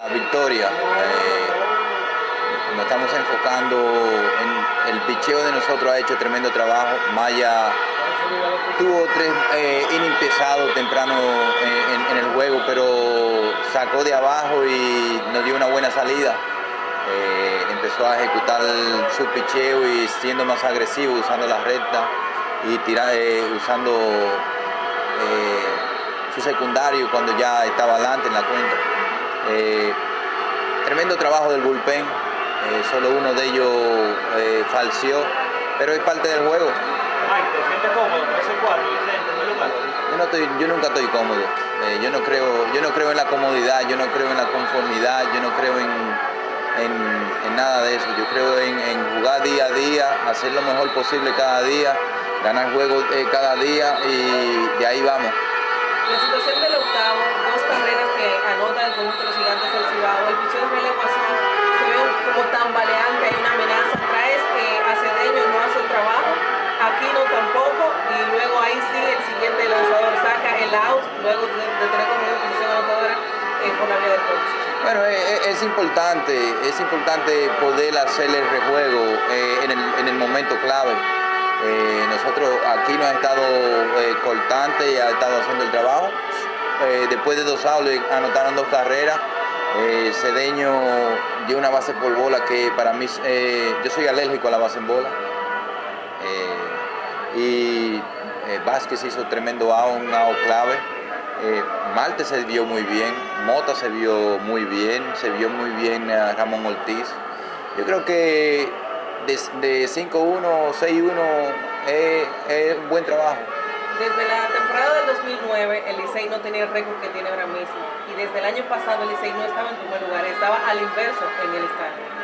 La victoria, eh, nos estamos enfocando en el picheo de nosotros ha hecho tremendo trabajo. Maya tuvo tres eh, temprano eh, en, el juego, pero sacó de abajo y nos dio una buena salida. Eh, empezó a ejecutar su picheo y siendo más agresivo, usando la recta y tirar, usando su secundario cuando ya estaba adelante en la cuenta. Eh, tremendo trabajo del bullpen, eh, solo uno de ellos eh, falseó, pero es parte del juego. Yo, no estoy, yo nunca estoy cómodo, yo, no creo, yo no creo en la comodidad, yo no creo en la conformidad, yo no creo en, en, nada de eso, yo creo en, en, jugar día a día, hacer lo mejor posible cada día, ganar juegos cada día y de ahí vamos. La situación del octavo, luego de, tener como una posición anotadora eh, por la. Bueno, es, eh, eh, es, importante, es importante poder hacer el rejuego eh, en, el, en el momento clave. Nosotros aquí nos ha estado eh, cortante y ha estado haciendo el trabajo. Después de dos outs anotaron dos carreras. Cedeño dio una base por bola que para mí, yo soy alérgico a la base en bola. y Vázquez hizo tremendo out, un out clave. Marte se vio muy bien, Mota se vio muy bien, se vio muy bien a Ramón Ortiz. Yo creo que de, 5-1, 6-1 es, un buen trabajo. Desde la temporada del 2009 el Licey no tenía el récord que tiene ahora mismo y desde el año pasado el Licey no estaba en primer lugar, estaba al inverso en el estadio.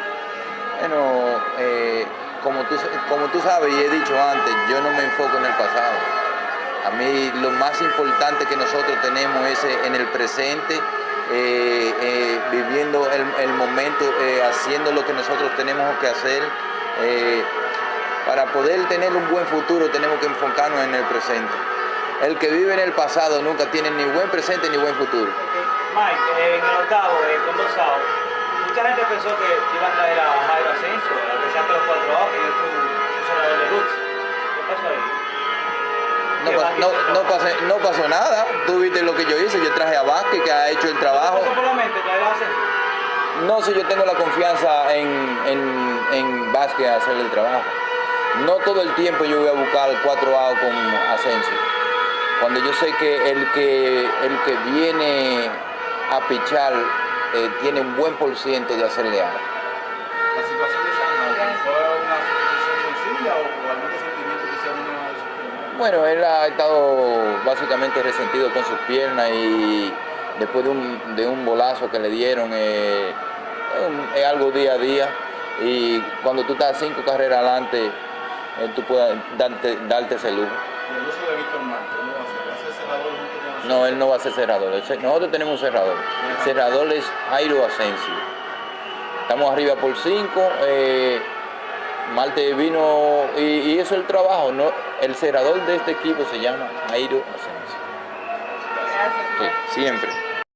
Bueno, eh, como, tú, como tú sabes y he dicho antes, yo no me enfoco en el pasado. A mí lo más importante que nosotros tenemos es en el presente, eh, eh, viviendo el, momento, haciendo lo que nosotros tenemos que hacer eh, para poder tener un buen futuro tenemos que enfocarnos en el presente. El que vive en el pasado nunca tiene ni buen presente ni buen futuro. Mike, eh, en el octavo, eh, con dos mucha gente pensó que iban a traer a Jairo Asensio, No, no, pasó, no, pasó, nada, tú viste lo que yo hice, yo traje a Vázquez que ha hecho el trabajo. ¿No si yo tengo la confianza en, en, en Vázquez a hacer el trabajo. No todo el tiempo yo voy a buscar cuatro A con Asensio. Cuando yo sé que el que, el que viene a pichar eh, tiene un buen por ciento de hacerle A. ¿La situación de San fue una situación sencilla o algún sentimiento que se ha venido a Bueno, él ha estado básicamente resentido con sus piernas y después de un, de un bolazo que le dieron, eh, es algo día a día y cuando tú estás cinco carreras adelante, eh, tú puedes darte, darte ese lujo. ¿Y el uso de Víctor Marte, ¿cómo va a ser? ¿Va a ser cerrador junto con No, él no va a ser cerrador. Nosotros tenemos un cerrador. El cerrador es Jairo Asensio. Estamos arriba por cinco. Eh, Marte vino y, y, eso es el trabajo. ¿no? El cerrador de este equipo se llama Jairo Asensio. Sí, siempre.